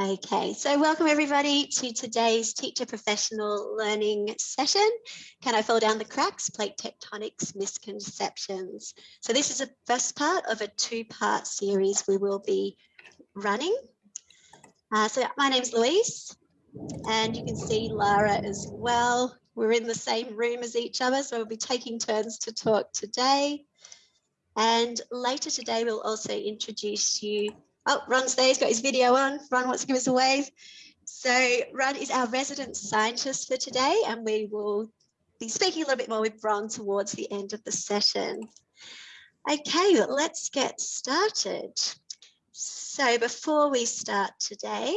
Okay, so welcome everybody to today's teacher professional learning session. Can I fall down the cracks? Plate tectonics misconceptions. So this is the first part of a two-part series we will be running. Uh, so my name's Louise and you can see Lara as well. We're in the same room as each other, so we'll be taking turns to talk today. And later today, we'll also introduce you Oh, Ron's there, he's got his video on. Ron wants to give us a wave. So Ron is our resident scientist for today, and we will be speaking a little bit more with Ron towards the end of the session. Okay, let's get started. So before we start today,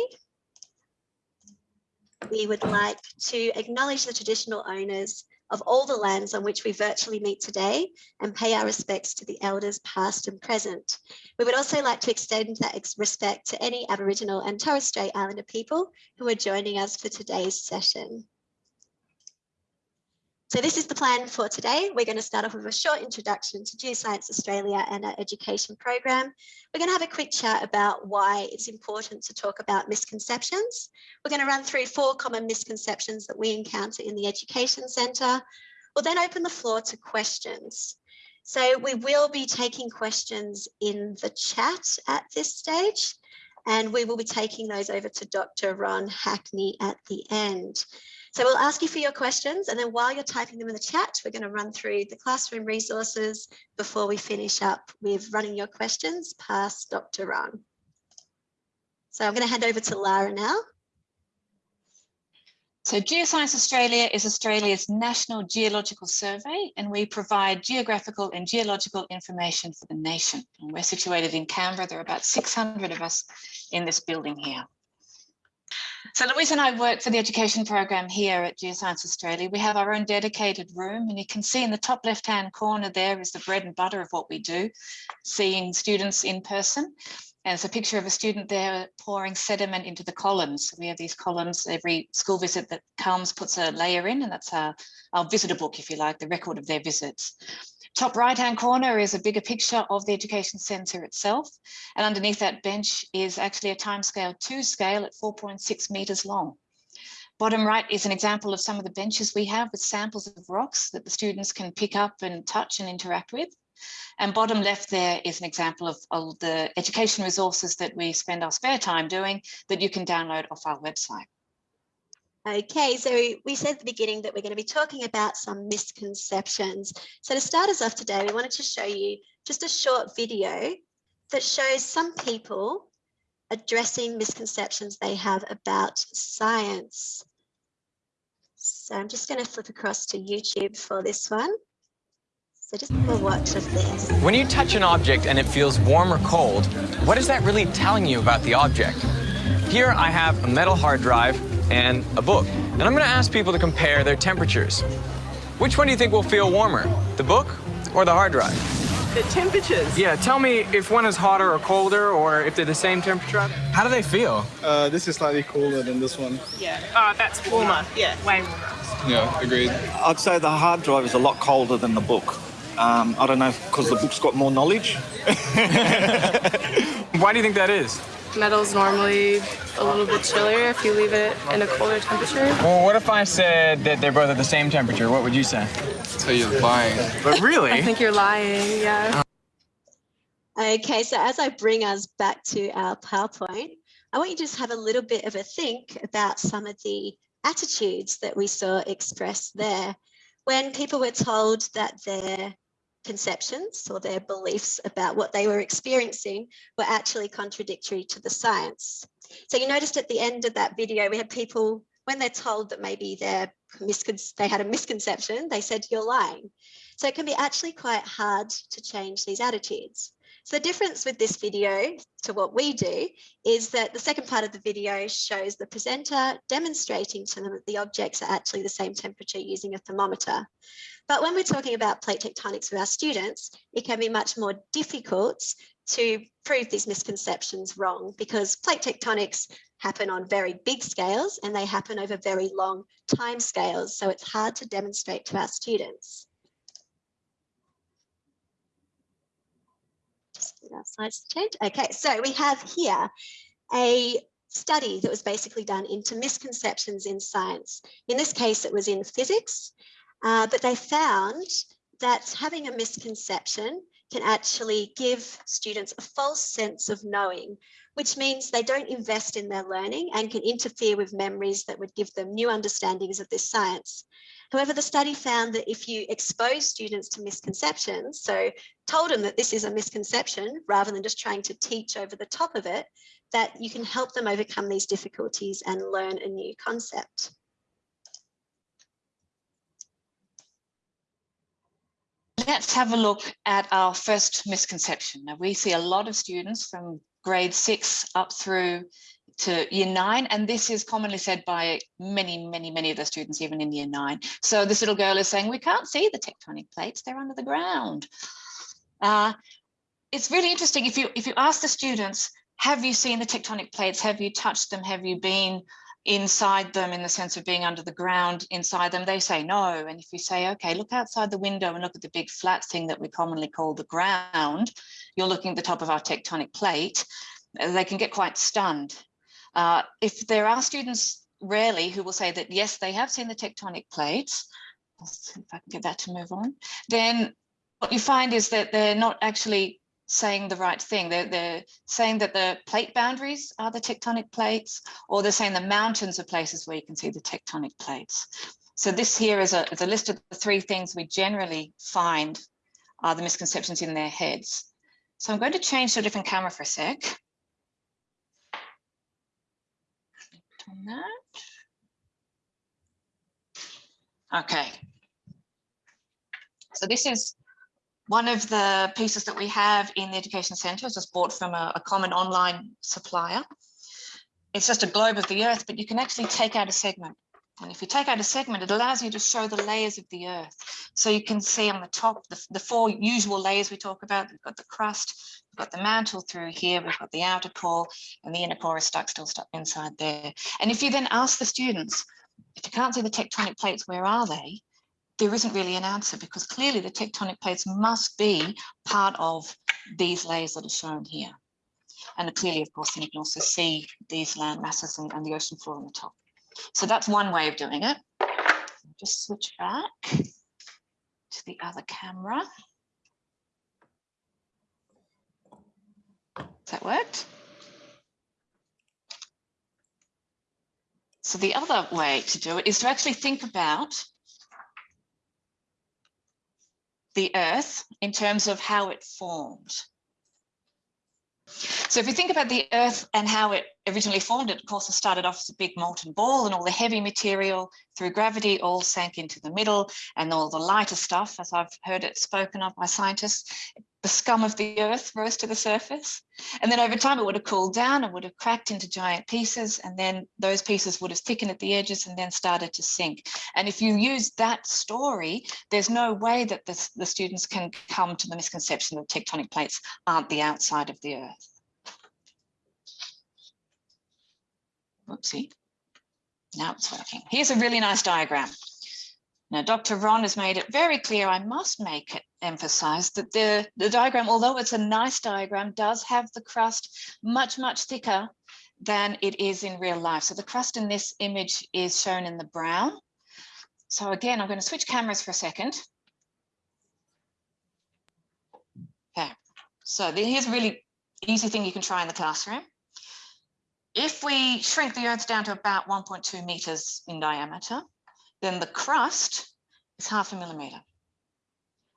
we would like to acknowledge the traditional owners of all the lands on which we virtually meet today and pay our respects to the elders past and present. We would also like to extend that respect to any Aboriginal and Torres Strait Islander people who are joining us for today's session. So this is the plan for today. We're going to start off with a short introduction to Geoscience Australia and our education program. We're going to have a quick chat about why it's important to talk about misconceptions. We're going to run through four common misconceptions that we encounter in the Education Centre. We'll then open the floor to questions. So we will be taking questions in the chat at this stage, and we will be taking those over to Dr. Ron Hackney at the end. So we'll ask you for your questions and then while you're typing them in the chat, we're going to run through the classroom resources before we finish up with running your questions past Dr. Ron. So I'm going to hand over to Lara now. So Geoscience Australia is Australia's national geological survey and we provide geographical and geological information for the nation. And we're situated in Canberra. There are about 600 of us in this building here. So Louise and I work for the education program here at Geoscience Australia. We have our own dedicated room and you can see in the top left hand corner there is the bread and butter of what we do, seeing students in person. And it's a picture of a student there pouring sediment into the columns. We have these columns, every school visit that comes puts a layer in and that's our, our visitor book, if you like, the record of their visits. Top right hand corner is a bigger picture of the education centre itself. And underneath that bench is actually a timescale to scale at 4.6 metres long. Bottom right is an example of some of the benches we have with samples of rocks that the students can pick up and touch and interact with. And bottom left there is an example of, of the education resources that we spend our spare time doing that you can download off our website. Okay, so we said at the beginning that we're going to be talking about some misconceptions. So to start us off today, we wanted to show you just a short video that shows some people addressing misconceptions they have about science. So I'm just going to flip across to YouTube for this one. So just have a watch of this. When you touch an object and it feels warm or cold, what is that really telling you about the object? Here I have a metal hard drive and a book. And I'm going to ask people to compare their temperatures. Which one do you think will feel warmer, the book or the hard drive? The temperatures? Yeah, tell me if one is hotter or colder or if they're the same temperature. How do they feel? Uh, this is slightly cooler than this one. Yeah. Oh, that's warmer. Yeah, way warmer. Yeah, agreed. I'd say the hard drive is a lot colder than the book. Um, I don't know, because the book's got more knowledge. Why do you think that is? Metal's normally a little bit chillier if you leave it in a colder temperature. Well, what if I said that they're both at the same temperature? What would you say? So you're lying. But really? I think you're lying, yeah. Okay, so as I bring us back to our PowerPoint, I want you to just have a little bit of a think about some of the attitudes that we saw expressed there. When people were told that their conceptions or their beliefs about what they were experiencing were actually contradictory to the science. So you noticed at the end of that video, we had people, when they're told that maybe they're they had a misconception, they said, you're lying. So it can be actually quite hard to change these attitudes. So the difference with this video to what we do is that the second part of the video shows the presenter demonstrating to them that the objects are actually the same temperature using a thermometer. But when we're talking about plate tectonics with our students, it can be much more difficult to prove these misconceptions wrong because plate tectonics happen on very big scales and they happen over very long time scales. So it's hard to demonstrate to our students. Our slides change. Okay, so we have here a study that was basically done into misconceptions in science. In this case, it was in physics, uh, but they found that having a misconception can actually give students a false sense of knowing, which means they don't invest in their learning and can interfere with memories that would give them new understandings of this science. However, the study found that if you expose students to misconceptions, so told them that this is a misconception rather than just trying to teach over the top of it, that you can help them overcome these difficulties and learn a new concept. Let's have a look at our first misconception. Now we see a lot of students from grade six up through to year nine, and this is commonly said by many, many, many of the students, even in year nine. So this little girl is saying, we can't see the tectonic plates, they're under the ground. Uh, it's really interesting if you if you ask the students, have you seen the tectonic plates? Have you touched them? Have you been inside them in the sense of being under the ground inside them, they say no. And if you say, okay, look outside the window and look at the big flat thing that we commonly call the ground, you're looking at the top of our tectonic plate, they can get quite stunned. Uh, if there are students rarely who will say that, yes, they have seen the tectonic plates, if I can get that to move on, then what you find is that they're not actually saying the right thing. They're, they're saying that the plate boundaries are the tectonic plates, or they're saying the mountains are places where you can see the tectonic plates. So this here is a, is a list of the three things we generally find are the misconceptions in their heads. So I'm going to change to a different camera for a sec. On that. Okay. So this is one of the pieces that we have in the Education Centre is just bought from a, a, common online supplier. It's just a globe of the earth, but you can actually take out a segment. And if you take out a segment, it allows you to show the layers of the earth. So you can see on the top, the, the four usual layers we talk about, we've got the crust, we've got the mantle through here, we've got the outer core, and the inner core is stuck still stuck inside there. And if you then ask the students, if you can't see the tectonic plates, where are they? There isn't really an answer because clearly the tectonic plates must be part of these layers that are shown here. And clearly, of course, you can also see these land masses and, and the ocean floor on the top. So that's one way of doing it. Just switch back to the other camera. Has that worked? So the other way to do it is to actually think about the earth in terms of how it formed. So if you think about the earth and how it originally formed, it of course it started off as a big molten ball and all the heavy material through gravity all sank into the middle and all the lighter stuff, as I've heard it spoken of by scientists, the scum of the earth rose to the surface. And then over time it would have cooled down and would have cracked into giant pieces. And then those pieces would have thickened at the edges and then started to sink. And if you use that story, there's no way that the, the students can come to the misconception that tectonic plates aren't the outside of the earth. Whoopsie. Now it's working. Here's a really nice diagram. Now, Dr. Ron has made it very clear, I must make it emphasize that the, the diagram, although it's a nice diagram, does have the crust much, much thicker than it is in real life. So the crust in this image is shown in the brown. So again, I'm going to switch cameras for a second. Okay, so here's a really easy thing you can try in the classroom. If we shrink the Earth down to about 1.2 meters in diameter, then the crust is half a millimeter.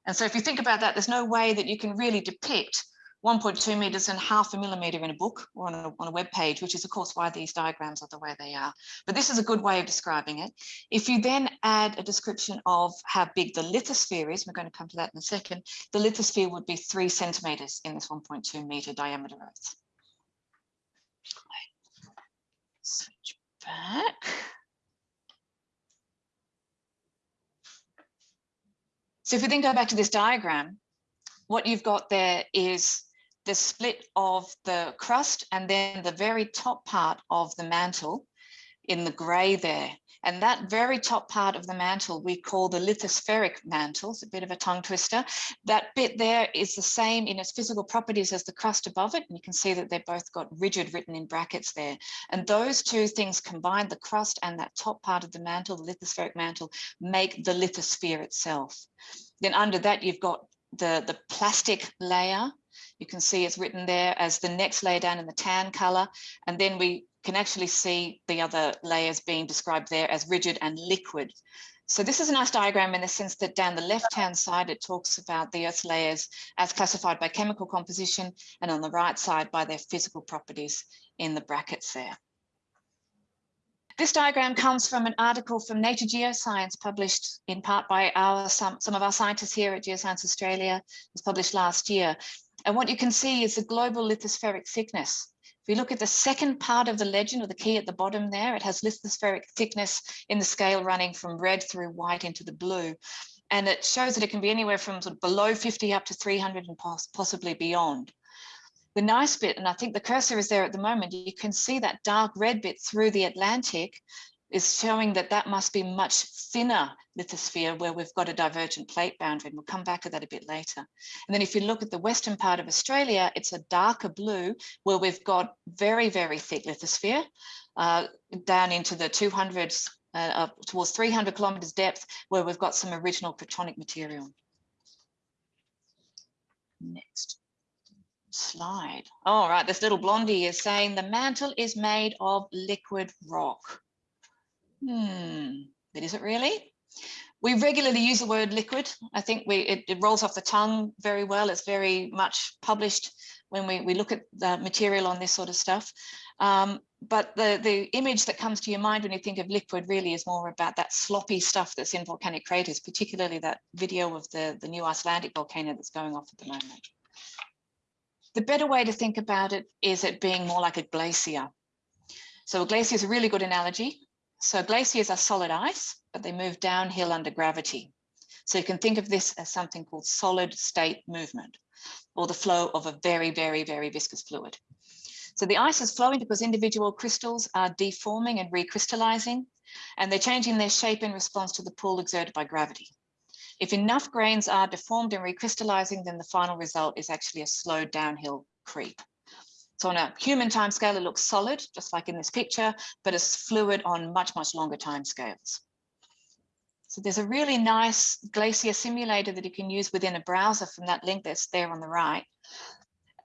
And so if you think about that, there's no way that you can really depict 1.2 meters and half a millimeter in a book or on a, on a web page, which is of course why these diagrams are the way they are. But this is a good way of describing it. If you then add a description of how big the lithosphere is, we're going to come to that in a second, the lithosphere would be three centimeters in this 1.2 meter diameter Earth. So if we then go back to this diagram, what you've got there is the split of the crust and then the very top part of the mantle in the gray there. And that very top part of the mantle we call the lithospheric mantle. It's a bit of a tongue twister. That bit there is the same in its physical properties as the crust above it. And you can see that they've both got rigid written in brackets there. And those two things combined, the crust and that top part of the mantle, the lithospheric mantle, make the lithosphere itself. Then under that, you've got the, the plastic layer. You can see it's written there as the next layer down in the tan color. And then we can actually see the other layers being described there as rigid and liquid. So this is a nice diagram in the sense that down the left-hand side, it talks about the Earth's layers as classified by chemical composition, and on the right side by their physical properties in the brackets there. This diagram comes from an article from Nature Geoscience published in part by our some, some of our scientists here at Geoscience Australia. It was published last year. And what you can see is the global lithospheric thickness if you look at the second part of the legend or the key at the bottom there, it has lithospheric thickness in the scale running from red through white into the blue. And it shows that it can be anywhere from sort of below 50 up to 300 and possibly beyond. The nice bit, and I think the cursor is there at the moment, you can see that dark red bit through the Atlantic is showing that that must be much thinner lithosphere where we've got a divergent plate boundary. And we'll come back to that a bit later. And then if you look at the western part of Australia, it's a darker blue where we've got very, very thick lithosphere uh, down into the 200s uh, towards 300 kilometers depth where we've got some original protonic material. Next slide. All right, this little blondie is saying the mantle is made of liquid rock. Hmm, but is it really? We regularly use the word liquid. I think we it, it, rolls off the tongue very well. It's very much published when we, we look at the material on this sort of stuff. Um, but the, the image that comes to your mind when you think of liquid really is more about that sloppy stuff that's in volcanic craters, particularly that video of the, the new Icelandic volcano that's going off at the moment. The better way to think about it is it being more like a glacier. So a glacier is a really good analogy. So glaciers are solid ice, but they move downhill under gravity. So you can think of this as something called solid state movement or the flow of a very, very, very viscous fluid. So the ice is flowing because individual crystals are deforming and recrystallizing, and they're changing their shape in response to the pull exerted by gravity. If enough grains are deformed and recrystallizing, then the final result is actually a slow downhill creep. So on a human timescale, it looks solid, just like in this picture, but it's fluid on much, much longer timescales. So there's a really nice glacier simulator that you can use within a browser from that link that's there on the right.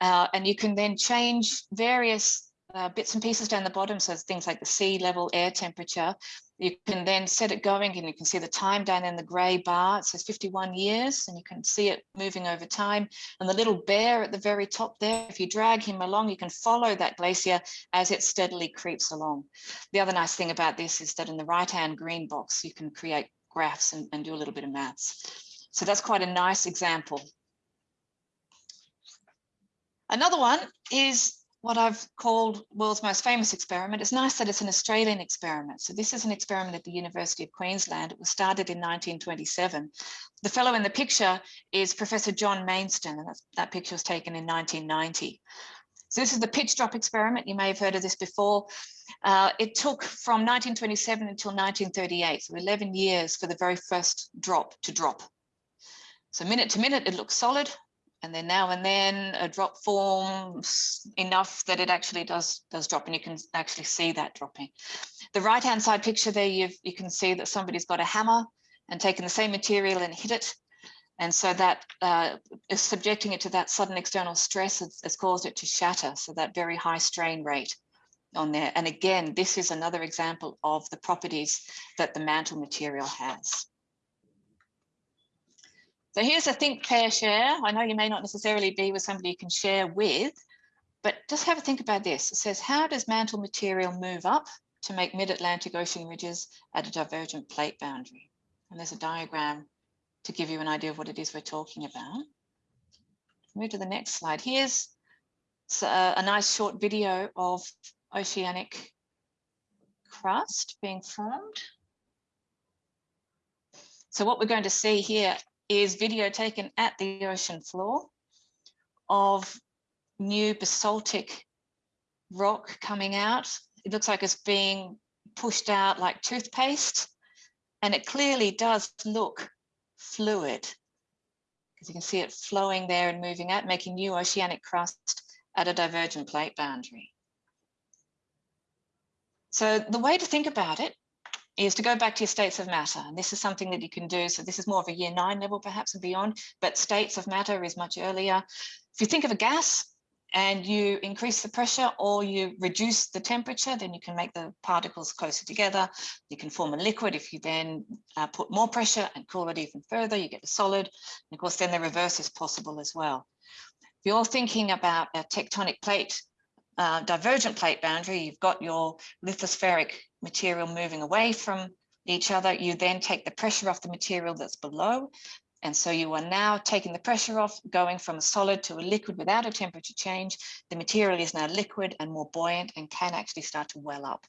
Uh, and you can then change various uh, bits and pieces down the bottom. So things like the sea level, air temperature. You can then set it going and you can see the time down in the gray bar. It says 51 years and you can see it moving over time. And the little bear at the very top there, if you drag him along, you can follow that glacier as it steadily creeps along. The other nice thing about this is that in the right-hand green box, you can create graphs and, and do a little bit of maths. So that's quite a nice example. Another one is what I've called world's most famous experiment. It's nice that it's an Australian experiment. So this is an experiment at the University of Queensland. It was started in 1927. The fellow in the picture is Professor John Mainstone, and that picture was taken in 1990. So this is the pitch drop experiment. You may have heard of this before. Uh, it took from 1927 until 1938, so 11 years for the very first drop to drop. So minute to minute, it looks solid and then now and then a drop forms enough that it actually does does drop and you can actually see that dropping. The right hand side picture there you you can see that somebody's got a hammer and taken the same material and hit it and so that uh, is subjecting it to that sudden external stress has, has caused it to shatter so that very high strain rate on there and again this is another example of the properties that the mantle material has. So here's a think, pair, share. I know you may not necessarily be with somebody you can share with, but just have a think about this. It says, how does mantle material move up to make mid-Atlantic Ocean ridges at a divergent plate boundary? And there's a diagram to give you an idea of what it is we're talking about. Move to the next slide. Here's a, uh, a nice short video of oceanic crust being formed. So what we're going to see here is video taken at the ocean floor of new basaltic rock coming out. It looks like it's being pushed out like toothpaste. And it clearly does look fluid because you can see it flowing there and moving out, making new oceanic crust at a divergent plate boundary. So the way to think about it is to go back to your states of matter. And this is something that you can do. So this is more of a year nine level perhaps and beyond, but states of matter is much earlier. If you think of a gas and you increase the pressure or you reduce the temperature, then you can make the particles closer together. You can form a liquid. If you then uh, put more pressure and cool it even further, you get a solid. And of course, then the reverse is possible as well. If you're thinking about a tectonic plate uh, divergent plate boundary, you've got your lithospheric material moving away from each other. You then take the pressure off the material that's below. And so you are now taking the pressure off, going from a solid to a liquid without a temperature change. The material is now liquid and more buoyant and can actually start to well up.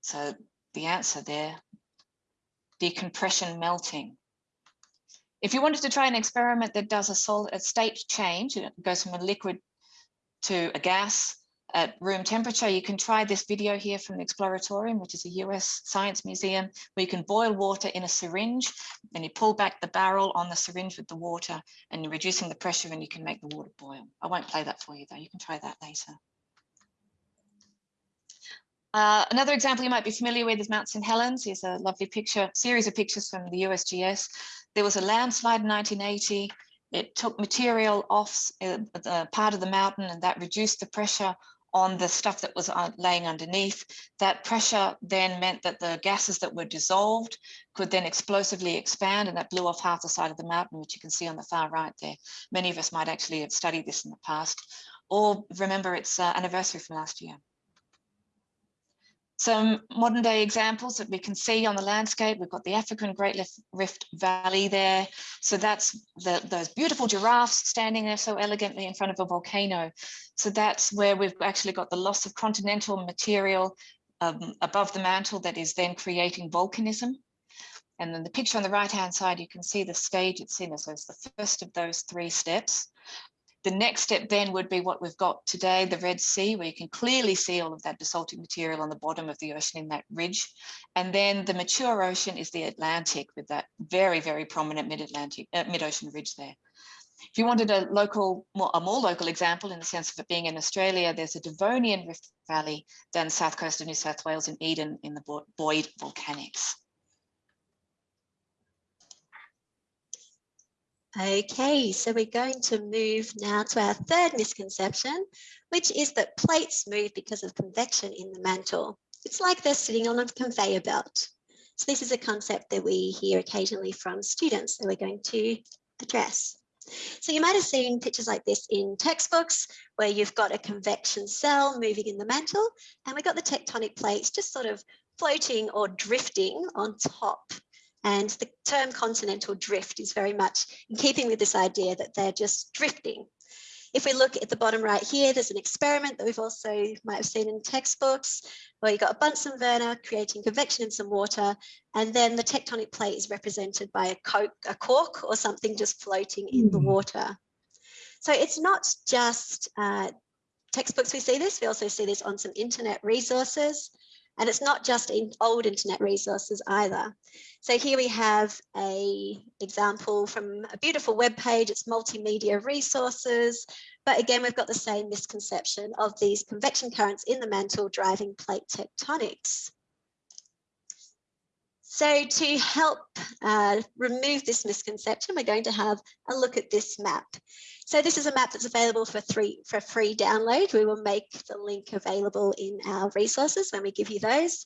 So the answer there, decompression melting. If you wanted to try an experiment that does a solid a state change, it goes from a liquid to a gas at room temperature. You can try this video here from the Exploratorium, which is a US science museum, where you can boil water in a syringe and you pull back the barrel on the syringe with the water and you're reducing the pressure and you can make the water boil. I won't play that for you though, you can try that later. Uh, another example you might be familiar with is Mount St. Helens. Here's a lovely picture, series of pictures from the USGS. There was a landslide in 1980 it took material off uh, the part of the mountain and that reduced the pressure on the stuff that was laying underneath. That pressure then meant that the gases that were dissolved could then explosively expand and that blew off half the side of the mountain, which you can see on the far right there. Many of us might actually have studied this in the past or remember its uh, anniversary from last year. Some modern day examples that we can see on the landscape, we've got the African Great Rift Valley there. So that's the, those beautiful giraffes standing there so elegantly in front of a volcano. So that's where we've actually got the loss of continental material um, above the mantle that is then creating volcanism. And then the picture on the right hand side, you can see the stage it's in. So it's the first of those three steps. The next step then would be what we've got today, the Red Sea, where you can clearly see all of that basaltic material on the bottom of the ocean in that ridge. And then the mature ocean is the Atlantic with that very, very prominent mid-Atlantic, uh, mid-ocean ridge there. If you wanted a local, more, a more local example in the sense of it being in Australia, there's a Devonian Rift Valley down the south coast of New South Wales in Eden in the Boyd Volcanics. Okay, so we're going to move now to our third misconception, which is that plates move because of convection in the mantle. It's like they're sitting on a conveyor belt. So this is a concept that we hear occasionally from students that we're going to address. So you might have seen pictures like this in textbooks where you've got a convection cell moving in the mantle and we've got the tectonic plates just sort of floating or drifting on top and the term continental drift is very much in keeping with this idea that they're just drifting. If we look at the bottom right here, there's an experiment that we've also might have seen in textbooks where you've got a Bunsen burner creating convection in some water, and then the tectonic plate is represented by a, coke, a cork or something just floating in the hmm. water. So it's not just uh, textbooks we see this, we also see this on some internet resources. And it's not just in old internet resources either. So here we have a example from a beautiful web page. It's multimedia resources. But again, we've got the same misconception of these convection currents in the mantle driving plate tectonics. So to help uh, remove this misconception, we're going to have a look at this map. So this is a map that's available for, three, for free download. We will make the link available in our resources when we give you those.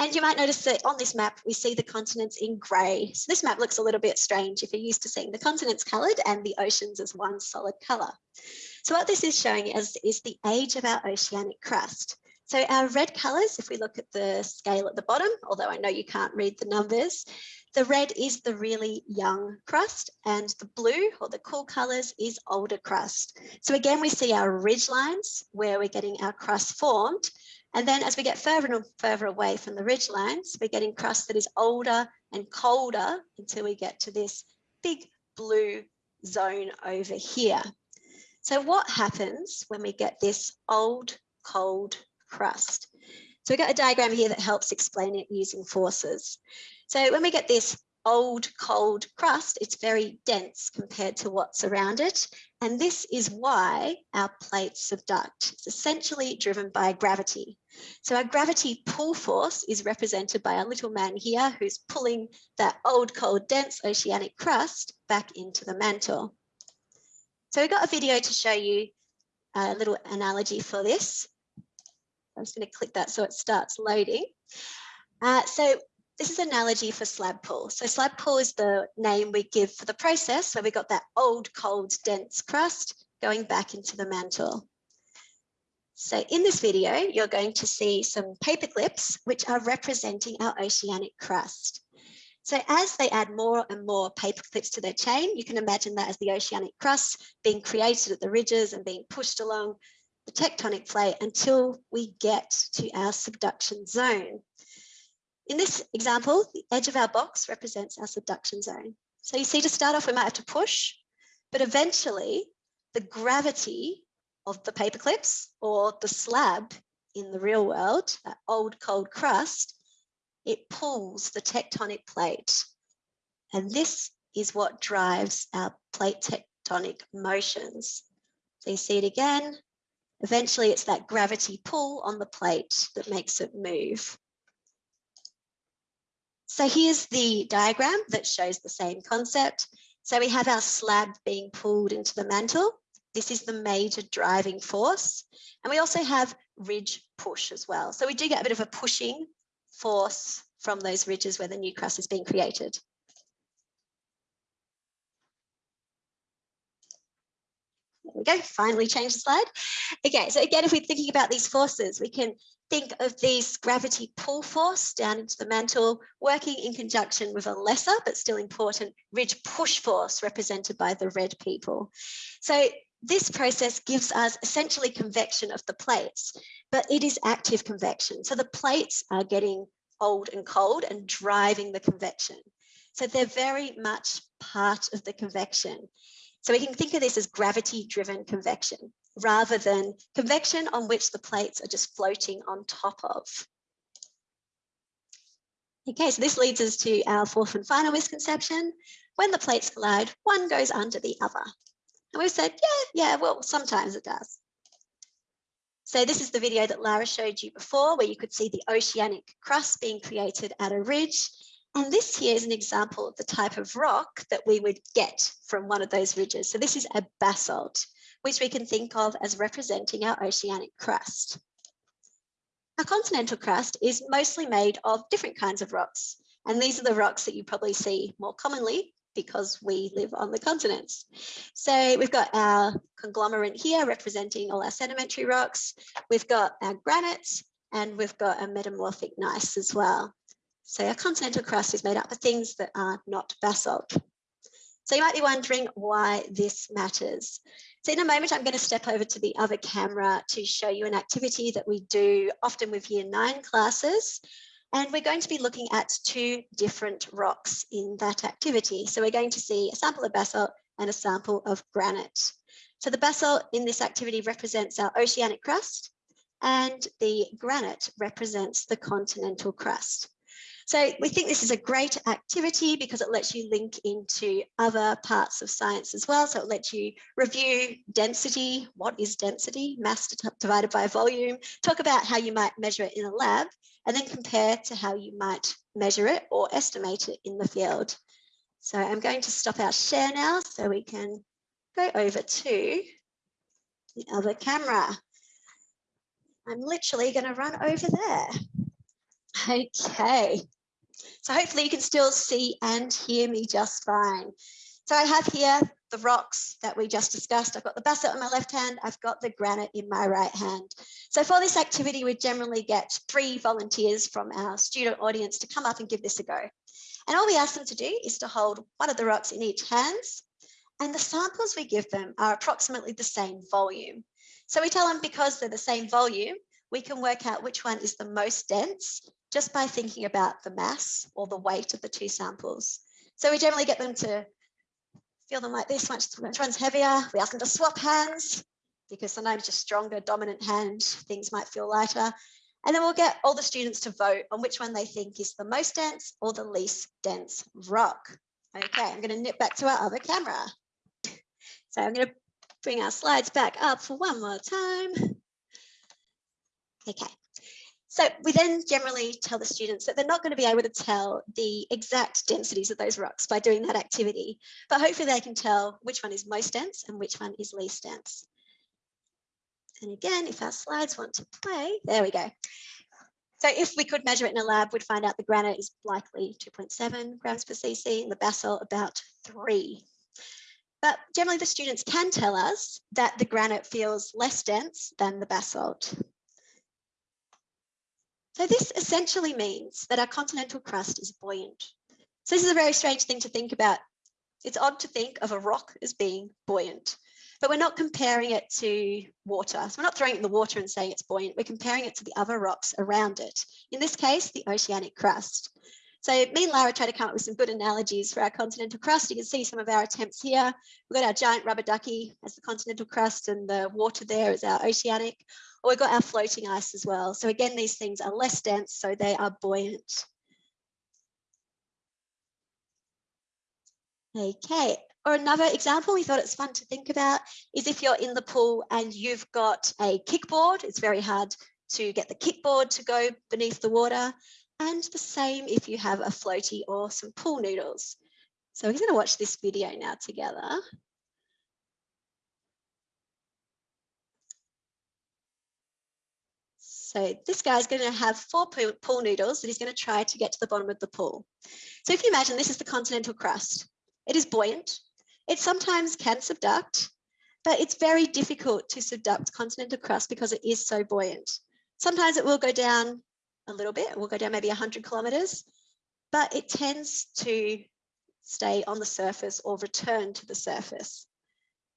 And you might notice that on this map, we see the continents in grey. So this map looks a little bit strange if you're used to seeing the continents coloured and the oceans as one solid colour. So what this is showing us is the age of our oceanic crust. So our red colours, if we look at the scale at the bottom, although I know you can't read the numbers, the red is the really young crust and the blue or the cool colours is older crust. So again, we see our ridge lines where we're getting our crust formed. And then as we get further and further away from the ridge lines, we're getting crust that is older and colder until we get to this big blue zone over here. So what happens when we get this old, cold crust. So we've got a diagram here that helps explain it using forces. So when we get this old cold crust, it's very dense compared to what's around it. And this is why our plates subduct. It's essentially driven by gravity. So our gravity pull force is represented by a little man here who's pulling that old cold dense oceanic crust back into the mantle. So we've got a video to show you a little analogy for this. I'm just going to click that so it starts loading. Uh, so this is an analogy for slab pull. So slab pull is the name we give for the process where we got that old, cold, dense crust going back into the mantle. So in this video, you're going to see some paper clips which are representing our oceanic crust. So as they add more and more paper clips to their chain, you can imagine that as the oceanic crust being created at the ridges and being pushed along the tectonic plate until we get to our subduction zone. In this example, the edge of our box represents our subduction zone. So you see to start off, we might have to push, but eventually the gravity of the paper clips or the slab in the real world, that old cold crust, it pulls the tectonic plate. And this is what drives our plate tectonic motions. So you see it again. Eventually it's that gravity pull on the plate that makes it move. So here's the diagram that shows the same concept. So we have our slab being pulled into the mantle. This is the major driving force. And we also have ridge push as well. So we do get a bit of a pushing force from those ridges where the new crust is being created. We go, finally change the slide. Okay, so again, if we're thinking about these forces, we can think of this gravity pull force down into the mantle, working in conjunction with a lesser but still important ridge push force represented by the red people. So this process gives us essentially convection of the plates, but it is active convection. So the plates are getting old and cold and driving the convection. So they're very much part of the convection. So we can think of this as gravity driven convection rather than convection on which the plates are just floating on top of. Okay, so this leads us to our fourth and final misconception. When the plates collide, one goes under the other. And we've said, yeah, yeah, well, sometimes it does. So this is the video that Lara showed you before, where you could see the oceanic crust being created at a ridge. And this here is an example of the type of rock that we would get from one of those ridges. So this is a basalt, which we can think of as representing our oceanic crust. Our continental crust is mostly made of different kinds of rocks. And these are the rocks that you probably see more commonly because we live on the continents. So we've got our conglomerate here representing all our sedimentary rocks. We've got our granites and we've got a metamorphic gneiss as well. So our continental crust is made up of things that are not basalt. So you might be wondering why this matters. So in a moment, I'm going to step over to the other camera to show you an activity that we do often with year nine classes. And we're going to be looking at two different rocks in that activity. So we're going to see a sample of basalt and a sample of granite. So the basalt in this activity represents our oceanic crust and the granite represents the continental crust. So we think this is a great activity because it lets you link into other parts of science as well. So it lets you review density. What is density? Mass divided by volume. Talk about how you might measure it in a lab and then compare to how you might measure it or estimate it in the field. So I'm going to stop our share now so we can go over to the other camera. I'm literally going to run over there. Okay, so hopefully you can still see and hear me just fine. So I have here the rocks that we just discussed. I've got the basalt in my left hand, I've got the granite in my right hand. So for this activity, we generally get three volunteers from our student audience to come up and give this a go. And all we ask them to do is to hold one of the rocks in each hands. And the samples we give them are approximately the same volume. So we tell them because they're the same volume, we can work out which one is the most dense just by thinking about the mass or the weight of the two samples. So we generally get them to feel them like this, which, one's heavier. We ask them to swap hands because sometimes just stronger dominant hand, things might feel lighter. And then we'll get all the students to vote on which one they think is the most dense or the least dense rock. Okay, I'm going to nip back to our other camera. So I'm going to bring our slides back up for one more time. Okay, so we then generally tell the students that they're not going to be able to tell the exact densities of those rocks by doing that activity, but hopefully they can tell which one is most dense and which one is least dense. And again, if our slides want to play, there we go. So if we could measure it in a lab, we'd find out the granite is likely 2.7 grams per cc and the basalt about three. But generally the students can tell us that the granite feels less dense than the basalt. So this essentially means that our continental crust is buoyant. So this is a very strange thing to think about. It's odd to think of a rock as being buoyant, but we're not comparing it to water. So we're not throwing it in the water and saying it's buoyant. We're comparing it to the other rocks around it. In this case, the oceanic crust. So me and Lara tried to come up with some good analogies for our continental crust. You can see some of our attempts here. We've got our giant rubber ducky as the continental crust and the water there is our oceanic. Or we've got our floating ice as well. So again, these things are less dense, so they are buoyant. Okay, or another example we thought it's fun to think about is if you're in the pool and you've got a kickboard, it's very hard to get the kickboard to go beneath the water. And the same if you have a floaty or some pool noodles. So we're going to watch this video now together. So this guy's going to have four pool noodles that he's going to try to get to the bottom of the pool. So if you imagine this is the continental crust, it is buoyant. It sometimes can subduct, but it's very difficult to subduct continental crust because it is so buoyant. Sometimes it will go down a little bit. We'll go down maybe 100 kilometers, but it tends to stay on the surface or return to the surface.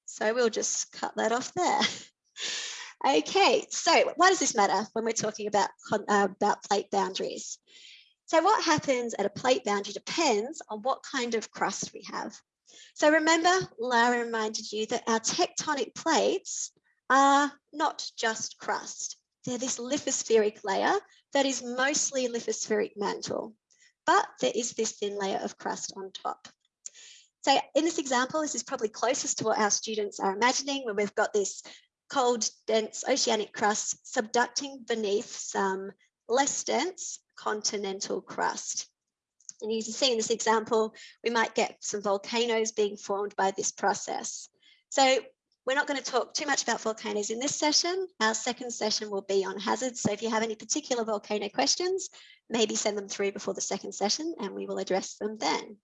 So we'll just cut that off there. okay, so why does this matter when we're talking about, uh, about plate boundaries? So what happens at a plate boundary depends on what kind of crust we have. So remember, Lara reminded you that our tectonic plates are not just crust. They're this lithospheric layer that is mostly lithospheric mantle, but there is this thin layer of crust on top. So in this example, this is probably closest to what our students are imagining when we've got this cold, dense oceanic crust subducting beneath some less dense continental crust. And you can see in this example, we might get some volcanoes being formed by this process. So we're not going to talk too much about volcanoes in this session. Our second session will be on hazards. So if you have any particular volcano questions, maybe send them through before the second session and we will address them then.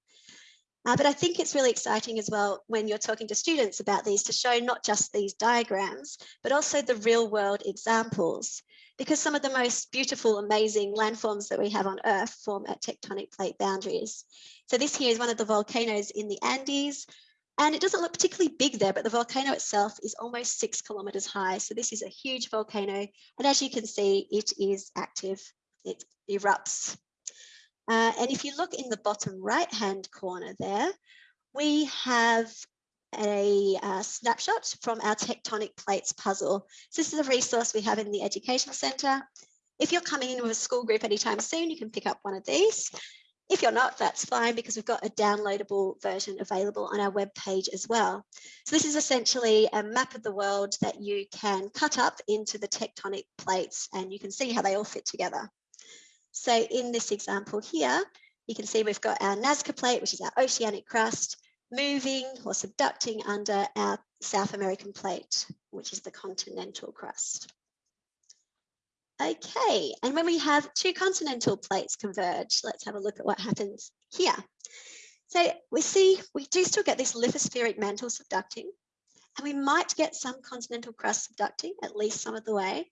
Uh, but I think it's really exciting as well when you're talking to students about these to show not just these diagrams, but also the real world examples. Because some of the most beautiful, amazing landforms that we have on Earth form at tectonic plate boundaries. So this here is one of the volcanoes in the Andes. And it doesn't look particularly big there, but the volcano itself is almost six kilometers high. So this is a huge volcano. And as you can see, it is active. It erupts. Uh, and if you look in the bottom right hand corner there, we have a uh, snapshot from our tectonic plates puzzle. So this is a resource we have in the Education Centre. If you're coming in with a school group anytime soon, you can pick up one of these. If you're not, that's fine because we've got a downloadable version available on our webpage as well. So this is essentially a map of the world that you can cut up into the tectonic plates and you can see how they all fit together. So in this example here, you can see we've got our Nazca plate, which is our oceanic crust, moving or subducting under our South American plate, which is the continental crust. Okay, and when we have two continental plates converge, let's have a look at what happens here. So we see we do still get this lithospheric mantle subducting, and we might get some continental crust subducting, at least some of the way,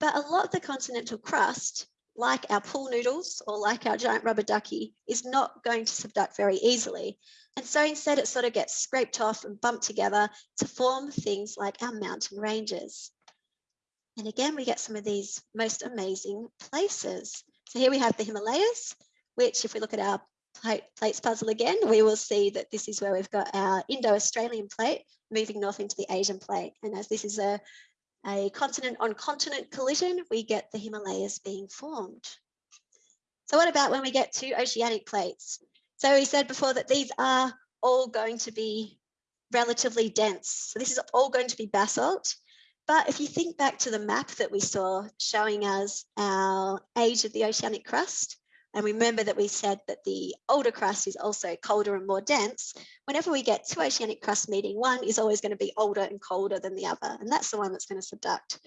but a lot of the continental crust, like our pool noodles or like our giant rubber ducky, is not going to subduct very easily. And so instead it sort of gets scraped off and bumped together to form things like our mountain ranges. And again, we get some of these most amazing places. So here we have the Himalayas, which if we look at our plate, plates puzzle again, we will see that this is where we've got our Indo-Australian plate moving north into the Asian plate. And as this is a a continent on continent collision, we get the Himalayas being formed. So what about when we get to oceanic plates? So we said before that these are all going to be relatively dense. So this is all going to be basalt. But if you think back to the map that we saw showing us our age of the oceanic crust, and remember that we said that the older crust is also colder and more dense. Whenever we get two oceanic crust meeting, one is always going to be older and colder than the other. And that's the one that's going to subduct.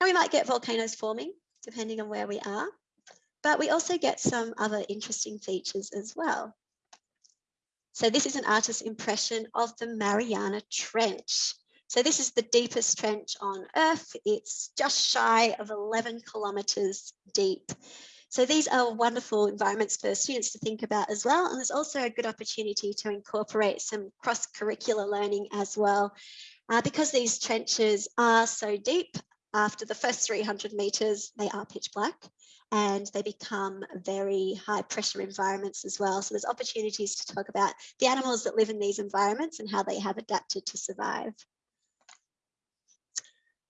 And we might get volcanoes forming, depending on where we are. But we also get some other interesting features as well. So this is an artist's impression of the Mariana Trench. So this is the deepest trench on Earth. It's just shy of 11 kilometers deep. So these are wonderful environments for students to think about as well. And there's also a good opportunity to incorporate some cross-curricular learning as well. Uh, because these trenches are so deep, after the first 300 meters, they are pitch black and they become very high pressure environments as well. So there's opportunities to talk about the animals that live in these environments and how they have adapted to survive.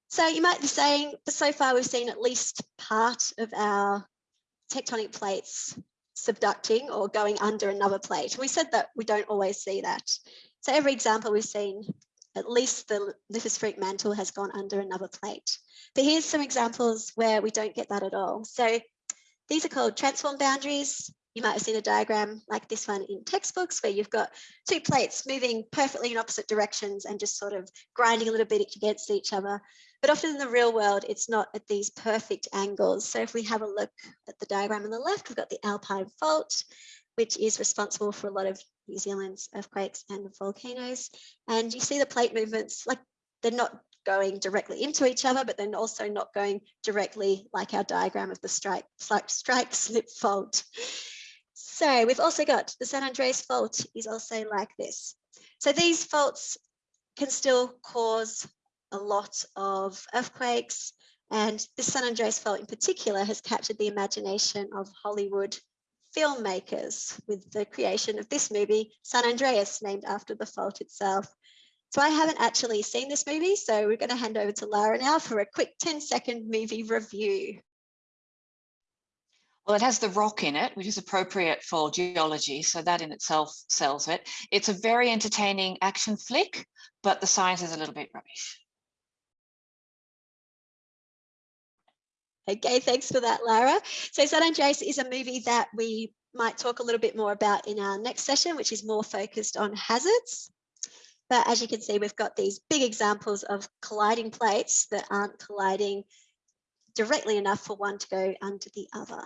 So you might be saying, so far we've seen at least part of our tectonic plates subducting or going under another plate. We said that we don't always see that. So every example we've seen, at least the lithospheric mantle has gone under another plate. But here's some examples where we don't get that at all. So these are called transform boundaries. You might have seen a diagram like this one in textbooks where you've got two plates moving perfectly in opposite directions and just sort of grinding a little bit against each other. But often in the real world, it's not at these perfect angles. So if we have a look at the diagram on the left, we've got the Alpine Fault, which is responsible for a lot of New Zealand's earthquakes and volcanoes. And you see the plate movements, like they're not going directly into each other, but then also not going directly like our diagram of the strike, strike slip fault. So we've also got the San Andreas fault is also like this. So these faults can still cause a lot of earthquakes. And the San Andreas fault in particular has captured the imagination of Hollywood filmmakers with the creation of this movie, San Andreas, named after the fault itself. So I haven't actually seen this movie, so we're going to hand over to Lara now for a quick 10 second movie review. Well, it has the rock in it, which is appropriate for geology, so that in itself sells it. It's a very entertaining action flick, but the science is a little bit rubbish. Okay, thanks for that, Lara. So San Andreas is a movie that we might talk a little bit more about in our next session, which is more focused on hazards. But as you can see, we've got these big examples of colliding plates that aren't colliding directly enough for one to go under the other.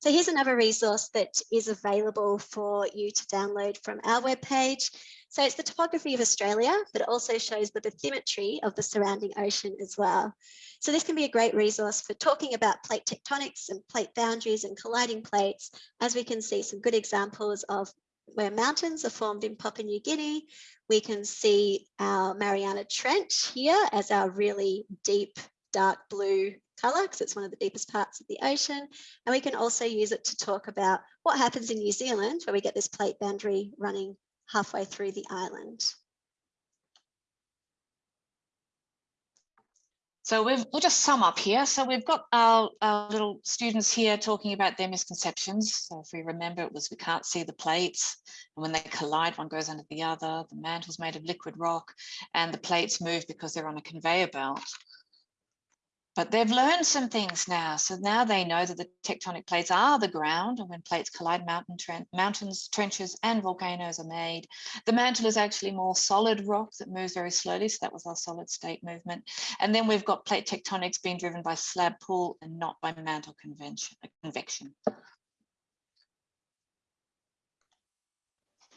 So here's another resource that is available for you to download from our webpage. So it's the topography of Australia, but it also shows the bathymetry of the surrounding ocean as well. So this can be a great resource for talking about plate tectonics and plate boundaries and colliding plates, as we can see some good examples of where mountains are formed in Papua New Guinea. We can see our Mariana Trench here as our really deep dark blue color because it's one of the deepest parts of the ocean. And we can also use it to talk about what happens in New Zealand where we get this plate boundary running halfway through the island. So we've, we'll just sum up here. So we've got our, our, little students here talking about their misconceptions. So if we remember, it was we can't see the plates. And when they collide, one goes under the other. The mantle's made of liquid rock and the plates move because they're on a conveyor belt. But they've learned some things now. So now they know that the tectonic plates are the ground and when plates collide, mountain mountains, trenches and volcanoes are made. The mantle is actually more solid rock that moves very slowly. So that was our solid state movement. And then we've got plate tectonics being driven by slab pull and not by mantle convention, uh, convection.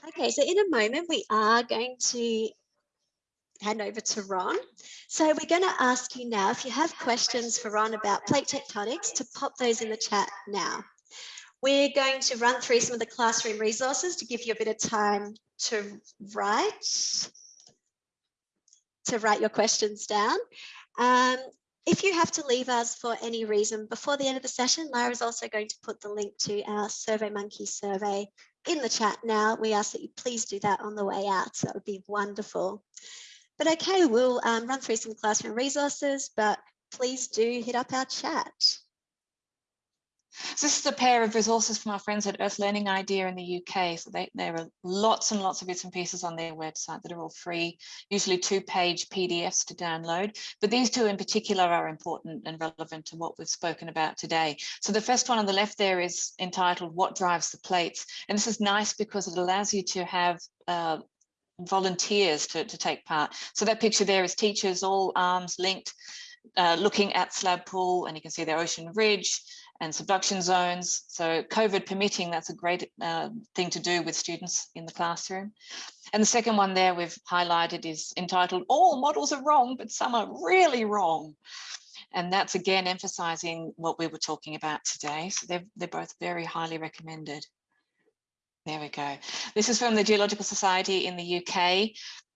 Okay, so in a moment we are going to hand over to Ron. So we're going to ask you now, if you have questions for Ron about plate tectonics, to pop those in the chat now. We're going to run through some of the classroom resources to give you a bit of time to write, to write your questions down. Um, if you have to leave us for any reason before the end of the session, Lara is also going to put the link to our SurveyMonkey survey in the chat now. We ask that you please do that on the way out. So that would be wonderful. But okay, we'll um, run through some classroom resources, but please do hit up our chat. So this is a pair of resources from our friends at Earth Learning Idea in the UK. So they, there are lots and lots of bits and pieces on their website that are all free, usually two page PDFs to download. But these two in particular are important and relevant to what we've spoken about today. So the first one on the left there is entitled What Drives the Plates? And this is nice because it allows you to have uh, volunteers to, to take part. So that picture there is teachers, all arms linked, uh, looking at Slab Pull, and you can see their Ocean Ridge, and subduction zones. So COVID permitting, that's a great uh, thing to do with students in the classroom. And the second one there we've highlighted is entitled, all models are wrong, but some are really wrong. And that's again emphasizing what we were talking about today. So they're, they're both very highly recommended. There we go. This is from the Geological Society in the UK.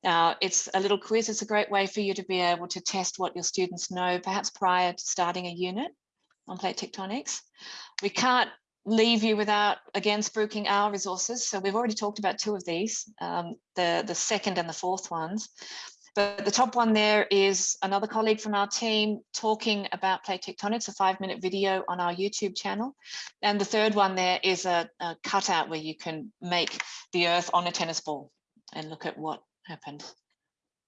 Uh, it's a little quiz. It's a great way for you to be able to test what your students know, perhaps prior to starting a unit on plate tectonics. We can't leave you without, again, spruiking our resources. So we've already talked about two of these, um, the, the second and the fourth ones. But the top one there is another colleague from our team talking about plate tectonics, a five minute video on our YouTube channel. And the third one there is a, a cutout where you can make the earth on a tennis ball and look at what happened.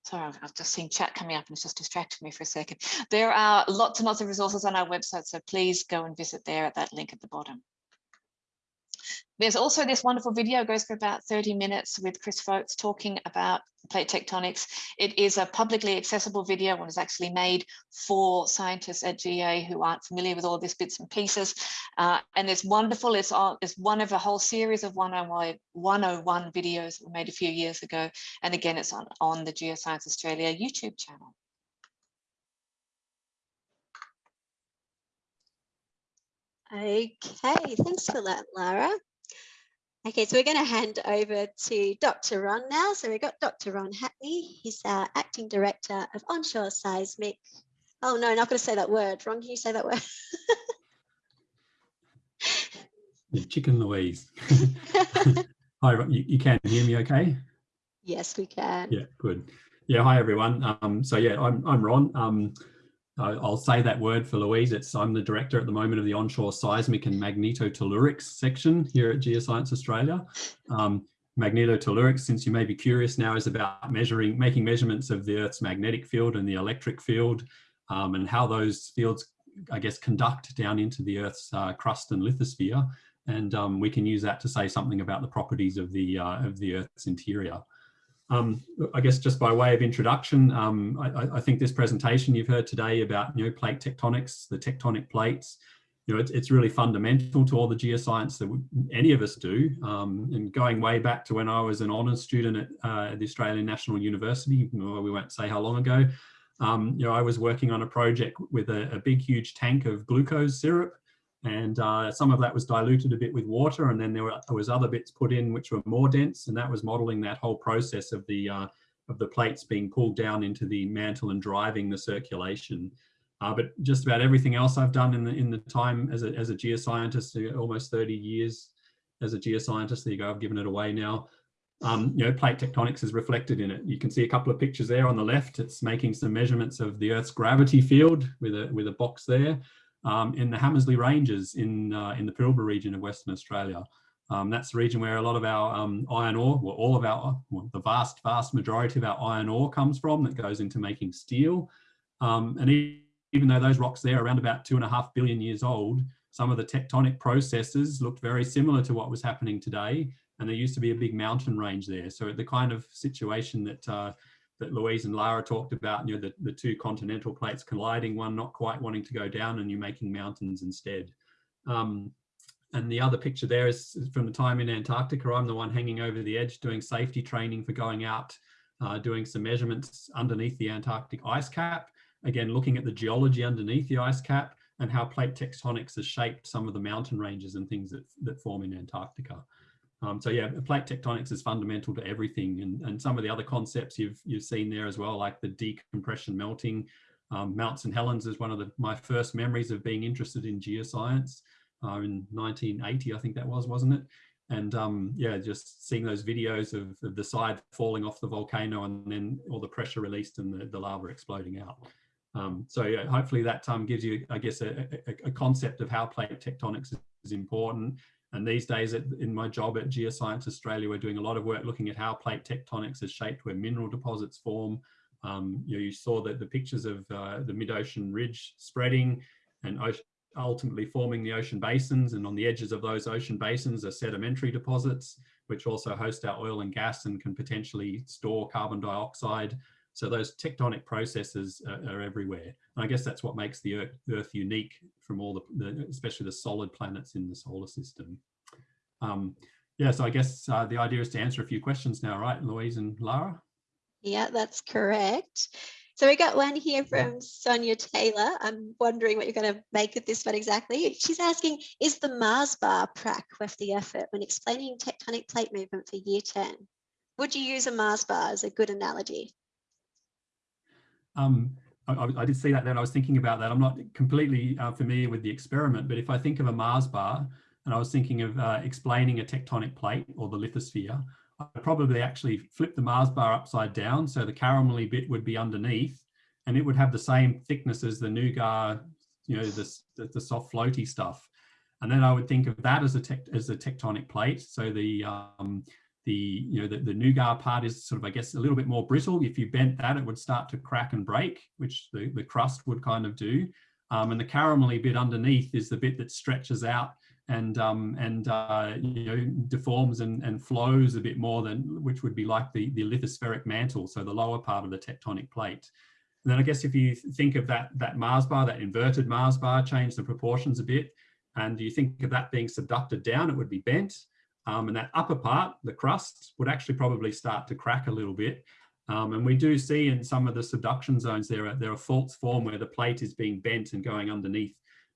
Sorry, I've, I've just seen chat coming up and it's just distracted me for a second. There are lots and lots of resources on our website, so please go and visit there at that link at the bottom. There's also this wonderful video, goes for about 30 minutes with Chris Folks talking about plate tectonics. It is a publicly accessible video and was actually made for scientists at GA who aren't familiar with all this bits and pieces. Uh, and it's wonderful. It's, it's one of a whole series of 101, 101 videos that were made a few years ago. And again, it's on, on the Geoscience Australia YouTube channel. Okay, thanks for that, Lara. Okay, so we're going to hand over to Dr. Ron now. So we've got Dr. Ron Hackney. He's our Acting Director of Onshore Seismic. Oh no, not going to say that word. Ron, can you say that word? Chicken Louise. Hi, you, you can hear me okay? Yes, we can. Yeah, good. Yeah, hi everyone. Um, so yeah, I'm, I'm Ron. Um, I'll say that word for Louise. It's I'm the director at the moment of the onshore seismic and magnetotellurics section here at Geoscience Australia. Um, magnetotellurics, since you may be curious now, is about measuring, making measurements of the Earth's magnetic field and the electric field um, and how those fields, I guess, conduct down into the Earth's uh, crust and lithosphere. And um, we can use that to say something about the properties of the, uh, of the Earth's interior. Um, I guess just by way of introduction, um, I, I, think this presentation you've heard today about you know plate tectonics, the tectonic plates, you know it's, it's really fundamental to all the geoscience that any of us do. Um, and going way back to when I was an honours student at uh, the Australian National University, we won't say how long ago. Um, you know I was working on a project with a, a big huge tank of glucose syrup and uh, some of that was diluted a bit with water and then there, were, there, was other bits put in which were more dense and that was modeling that whole process of the uh, of the plates being pulled down into the mantle and driving the circulation. Uh, but just about everything else I've done in the in the time as a, as a geoscientist almost 30 years as a geoscientist there you go I've given it away now. Um, you know plate tectonics is reflected in it. You can see a couple of pictures there on the left. It's making some measurements of the Earth's gravity field with a with a box there um, in the Hamersley Ranges in, uh, in the Pilbara region of Western Australia. Um, that's the region where a lot of our um, iron ore, well, all of our, well, the vast, vast majority of our iron ore comes from that goes into making steel. Um, and even though those rocks there are around about two and a half billion years old, some of the tectonic processes looked very similar to what was happening today. And there used to be a big mountain range there. So the kind of situation that uh, that Louise and Lara talked about, you know, the, the two continental plates colliding, one not quite wanting to go down and you're making mountains instead. Um, and the other picture there is from the time in Antarctica. I'm the one hanging over the edge doing safety training for going out, uh, doing some measurements underneath the Antarctic ice cap. Again, looking at the geology underneath the ice cap and how plate tectonics has shaped some of the mountain ranges and things that, that form in Antarctica. Um, so yeah, plate tectonics is fundamental to everything, and, and some of the other concepts you've you've seen there as well, like the decompression melting. Um, Mount St Helens is one of the, my first memories of being interested in geoscience uh, in 1980, I think that was, wasn't it? And um, yeah, just seeing those videos of, of, the side falling off the volcano and then all the pressure released and the, the lava exploding out. Um, so yeah, hopefully that um, gives you, I guess, a, a, a, concept of how plate tectonics is important. And these days at, in my job at Geoscience Australia, we're doing a lot of work looking at how plate tectonics is shaped where mineral deposits form. Um, you, know, you saw that the pictures of uh, the mid-ocean ridge spreading and ultimately forming the ocean basins and on the edges of those ocean basins are sedimentary deposits which also host our oil and gas and can potentially store carbon dioxide so those tectonic processes are, are everywhere and i guess that's what makes the earth, earth unique from all the, the, especially the solid planets in the solar system um, yeah so i guess uh, the idea is to answer a few questions now right louise and lara yeah that's correct so we got one here from Sonia Taylor. I'm wondering what you're going to make of this one exactly. She's asking, is the Mars bar prac worth the effort when explaining tectonic plate movement for year 10? Would you use a Mars bar as a good analogy? Um, I, I, did see that then. I was thinking about that. I'm not completely uh, familiar with the experiment, but if I think of a Mars bar and I was thinking of uh, explaining a tectonic plate or the lithosphere, I'd probably actually flip the Mars bar upside down so the caramelly bit would be underneath and it would have the same thickness as the nougat, you know, the, the soft floaty stuff. And then I would think of that as a, tect as a tectonic plate. So the, um, the, you know, the, the nougat part is sort of, I guess, a little bit more brittle. If you bent that, it would start to crack and break, which the, the crust would kind of do. Um, and the caramelly bit underneath is the bit that stretches out and um, and uh, you know deforms and, and flows a bit more than which would be like the, the lithospheric mantle, so the lower part of the tectonic plate. And then I guess if you think of that that Mars bar, that inverted Mars bar, change the proportions a bit, and you think of that being subducted down, it would be bent. Um, and that upper part, the crust, would actually probably start to crack a little bit. Um, and we do see in some of the subduction zones there are, there are faults form where the plate is being bent and going underneath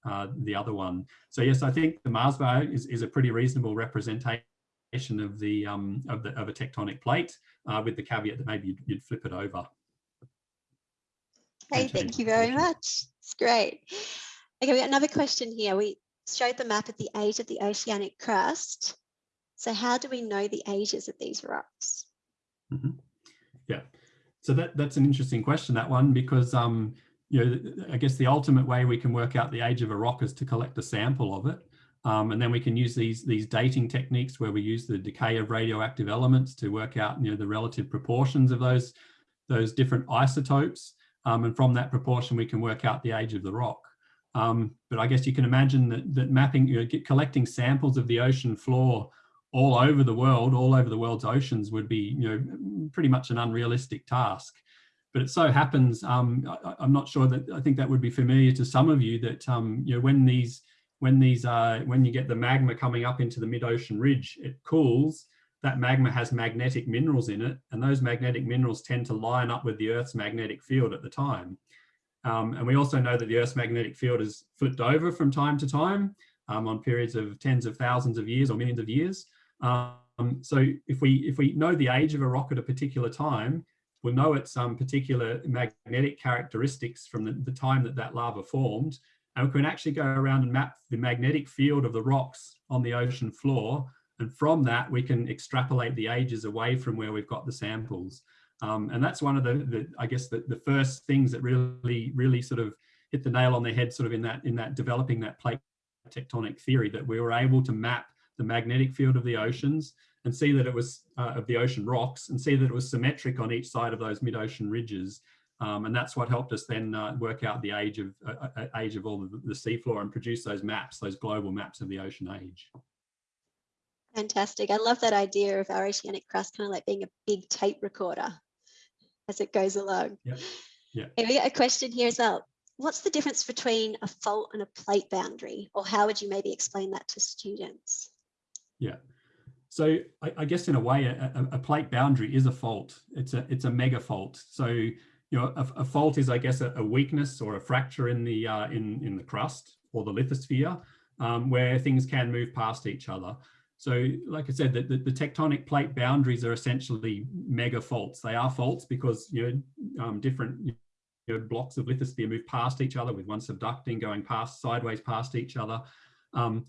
uh, the other one. So yes, I think the Mars bar is, is a pretty reasonable representation of the um, of the of a tectonic plate, uh, with the caveat that maybe you'd, you'd flip it over. Okay, thank you very much. It's great. Okay, we got another question here. We showed the map at the age of the oceanic crust. So how do we know the ages of these rocks? Mm -hmm. Yeah, so that that's an interesting question, that one, because um, you know, I guess the ultimate way we can work out the age of a rock is to collect a sample of it. Um, and then we can use these, these dating techniques where we use the decay of radioactive elements to work out you know, the relative proportions of those, those different isotopes. Um, and from that proportion, we can work out the age of the rock. Um, but I guess you can imagine that, that mapping, you know, collecting samples of the ocean floor all over the world, all over the world's oceans would be, you know, pretty much an unrealistic task. But it so happens, um, I, am not sure that I think that would be familiar to some of you that um, you know when these when these uh, when you get the magma coming up into the mid-ocean ridge, it cools. That magma has magnetic minerals in it, and those magnetic minerals tend to line up with the Earth's magnetic field at the time. Um, and we also know that the Earth's magnetic field is flipped over from time to time um, on periods of tens of thousands of years or millions of years. Um, so if we if we know the age of a rock at a particular time, we'll know its um, particular magnetic characteristics from the, the time that that lava formed. And we can actually go around and map the magnetic field of the rocks on the ocean floor. And from that, we can extrapolate the ages away from where we've got the samples. Um, and that's one of the, the I guess, the, the first things that really, really sort of hit the nail on the head sort of in that, in that developing that plate tectonic theory that we were able to map the magnetic field of the oceans and see that it was uh, of the ocean rocks and see that it was symmetric on each side of those mid-ocean ridges. Um, and that's what helped us then uh, work out the age of uh, uh age of all the, the seafloor and produce those maps, those global maps of the ocean age. Fantastic. I love that idea of our oceanic crust kind of like being a big tape recorder as it goes along. Yeah. Yeah. And we got a question here as well. What's the difference between a fault and a plate boundary? Or how would you maybe explain that to students? Yeah. So I, I guess in a way, a, a, plate boundary is a fault. It's a it's a mega fault. So you know, a, a fault is, I guess, a, a, weakness or a fracture in the uh, in in the crust or the lithosphere, um, where things can move past each other. So, like I said, the, the, the, tectonic plate boundaries are essentially mega faults. They are faults because you know um, different you know, blocks of lithosphere move past each other with one subducting, going past sideways past each other. Um,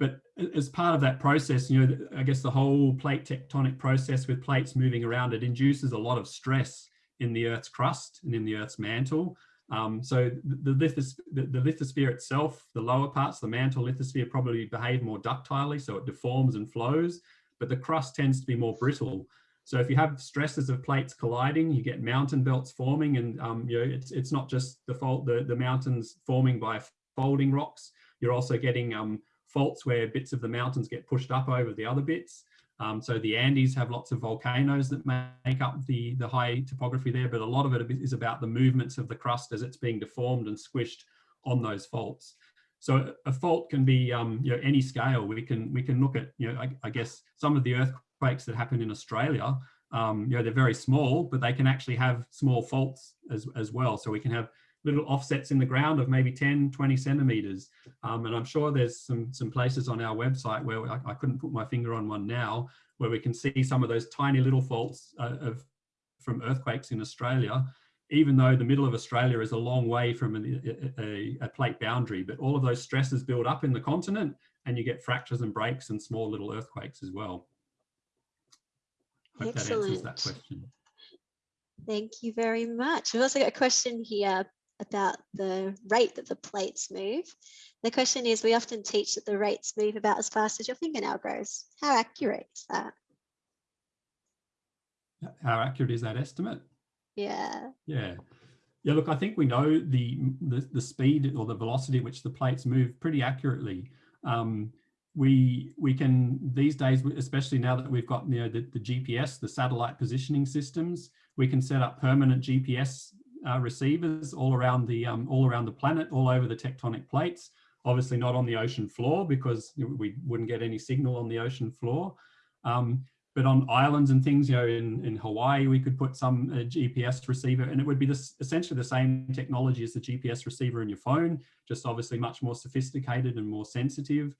but as part of that process, you know, I guess the whole plate tectonic process with plates moving around, it induces a lot of stress in the Earth's crust and in the Earth's mantle. Um, so the, the, the lithosphere itself, the lower parts, the mantle lithosphere probably behave more ductilely, so it deforms and flows, but the crust tends to be more brittle. So if you have stresses of plates colliding, you get mountain belts forming and um, you know, it's, it's not just the fault, the, the mountains forming by folding rocks, you're also getting um, faults where bits of the mountains get pushed up over the other bits. Um, so the Andes have lots of volcanoes that make up the, the high topography there, but a lot of it is about the movements of the crust as it's being deformed and squished on those faults. So a fault can be um, you know, any scale. We can we can look at you know I, I guess some of the earthquakes that happen in Australia. Um, you know they're very small, but they can actually have small faults as as well. So we can have little offsets in the ground of maybe 10, 20 centimeters. Um, and I'm sure there's some, some places on our website where I, I, couldn't put my finger on one now, where we can see some of those tiny little faults uh, of, from earthquakes in Australia, even though the middle of Australia is a long way from an, a, a, plate boundary, but all of those stresses build up in the continent and you get fractures and breaks and small little earthquakes as well. Hope Excellent. that answers that question. Thank you very much. We've also got a question here about the rate that the plates move. The question is, we often teach that the rates move about as fast as your fingernail grows. How accurate is that? How accurate is that estimate? Yeah. Yeah. Yeah, look, I think we know the, the, the speed or the velocity at which the plates move pretty accurately. Um, we we can these days, especially now that we've got you know the, the GPS, the satellite positioning systems, we can set up permanent GPS uh, receivers all around the um, all around the planet, all over the tectonic plates. Obviously not on the ocean floor because we wouldn't get any signal on the ocean floor. Um, but on islands and things, you know, in, in Hawaii, we could put some uh, GPS receiver and it would be this, essentially the same technology as the GPS receiver in your phone, just obviously much more sophisticated and more sensitive.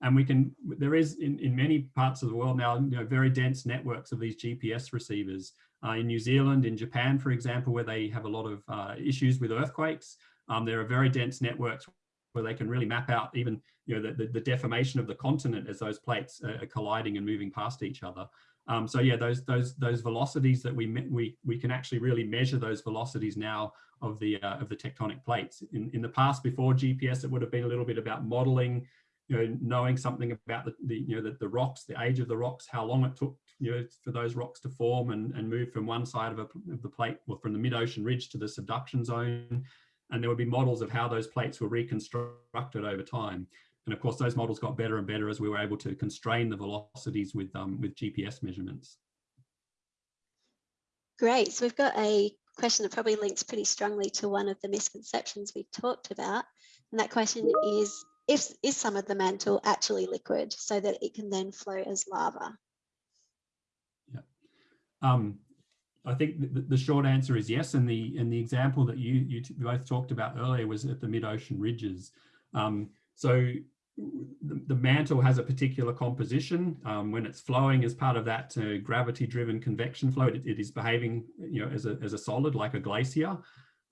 And we can, there is in, in many parts of the world now, you know, very dense networks of these GPS receivers. Uh, in New Zealand, in Japan, for example, where they have a lot of uh, issues with earthquakes, um, there are very dense networks where they can really map out even you know, the, the, the deformation of the continent as those plates are colliding and moving past each other. Um, so yeah, those those those velocities that we we we can actually really measure those velocities now of the uh, of the tectonic plates. In in the past, before GPS, it would have been a little bit about modeling, you know, knowing something about the, the you know the, the rocks, the age of the rocks, how long it took you know, for those rocks to form and, and move from one side of, a, of the plate or from the mid-ocean ridge to the subduction zone. And there would be models of how those plates were reconstructed over time. And of course, those models got better and better as we were able to constrain the velocities with, um, with GPS measurements. Great. So we've got a question that probably links pretty strongly to one of the misconceptions we've talked about. And that question is, if, is some of the mantle actually liquid so that it can then flow as lava? Um, I think the, the, short answer is yes. And the and the example that you you both talked about earlier was at the mid-ocean ridges. Um, so the, the, mantle has a particular composition. Um, when it's flowing as part of that uh, gravity-driven convection flow, it, it is behaving you know as a as a solid like a glacier.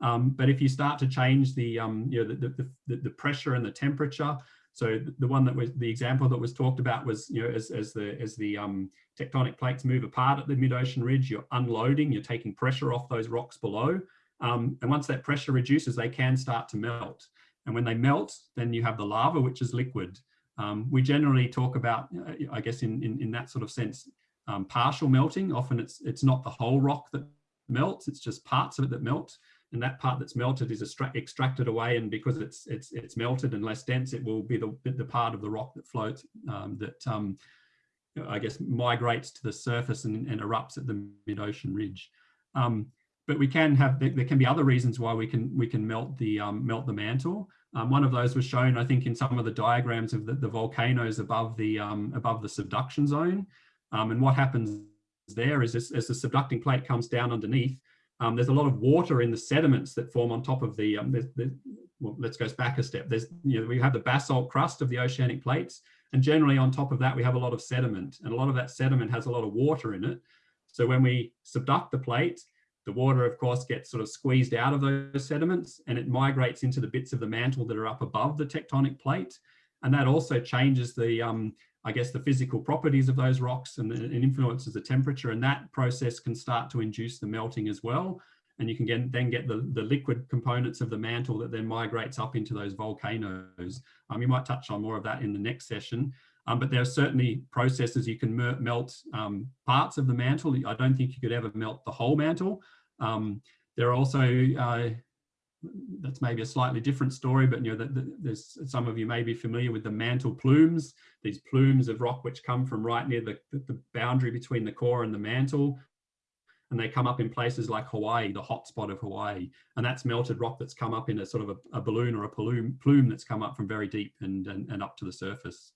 Um, but if you start to change the um, you know the, the, the, the pressure and the temperature, so the one that was the example that was talked about was, you know, as, as the as the um, tectonic plates move apart at the mid-ocean ridge, you're unloading, you're taking pressure off those rocks below. Um, and once that pressure reduces, they can start to melt. And when they melt, then you have the lava, which is liquid. Um, we generally talk about, uh, I guess, in, in, in that sort of sense, um, partial melting. Often it's it's not the whole rock that melts, it's just parts of it that melt and that part that's melted is extracted away and because it's it's it's melted and less dense it will be the, the part of the rock that floats um, that um, I guess migrates to the surface and, and erupts at the mid-ocean ridge. Um, but we can have there, can be other reasons why we can we can melt the um, melt the mantle. Um, one of those was shown I think in some of the diagrams of the, the volcanoes above the um, above the subduction zone. and what happens there is as, as the subducting plate comes down underneath, um, there's a lot of water in the sediments that form on top of the, um, the, the well, let's go back a step. There's, you know, we have the basalt crust of the oceanic plates, and generally on top of that, we have a lot of sediment, and a lot of that sediment has a lot of water in it. So when we subduct the plate, the water, of course, gets sort of squeezed out of those sediments, and it migrates into the bits of the mantle that are up above the tectonic plate. And that also changes the, um, I guess, the physical properties of those rocks and, and influences the temperature. And that process can start to induce the melting as well. And you can get, then get the, the liquid components of the mantle that then migrates up into those volcanoes. Um, you might touch on more of that in the next session. Um, but there are certainly processes you can melt um, parts of the mantle. I don't think you could ever melt the whole mantle. Um, there are also, uh, that's maybe a slightly different story, but you know, that there's some of you may be familiar with the mantle plumes, these plumes of rock which come from right near the, the boundary between the core and the mantle. And they come up in places like Hawaii, the hotspot of Hawaii. And that's melted rock that's come up in a sort of a, a balloon or a plume, plume that's come up from very deep and, and, and up to the surface.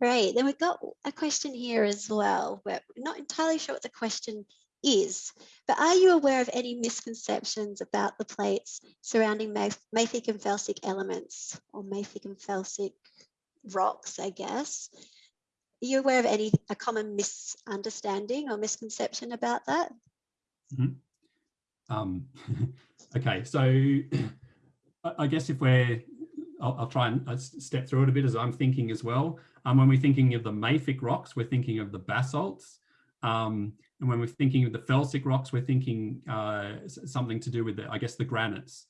Great. Then we've got a question here as well. We're not entirely sure what the question is, but are you aware of any misconceptions about the plates surrounding mafic and felsic elements or mafic and felsic rocks, I guess? Are you aware of any a common misunderstanding or misconception about that? Mm -hmm. um, okay, so I guess if we're, I'll, I'll try and uh, step through it a bit as I'm thinking as well. Um, when we're thinking of the mafic rocks, we're thinking of the basalts. Um, and when we're thinking of the felsic rocks, we're thinking uh, something to do with, the, I guess, the granites.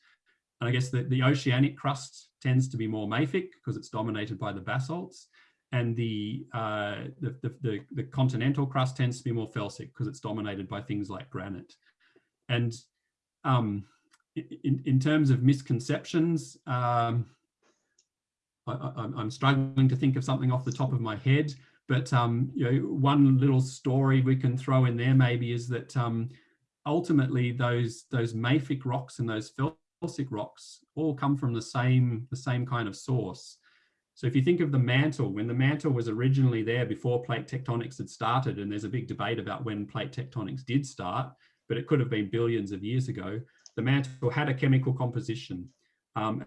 And I guess the, the oceanic crust tends to be more mafic because it's dominated by the basalts. And the, uh, the, the, the, the, continental crust tends to be more felsic because it's dominated by things like granite. And um, in, in terms of misconceptions, um, I, am struggling to think of something off the top of my head, but um, you know, one little story we can throw in there maybe is that um, ultimately those those mafic rocks and those felsic rocks all come from the same the same kind of source. So if you think of the mantle, when the mantle was originally there before plate tectonics had started, and there's a big debate about when plate tectonics did start, but it could have been billions of years ago, the mantle had a chemical composition. Um,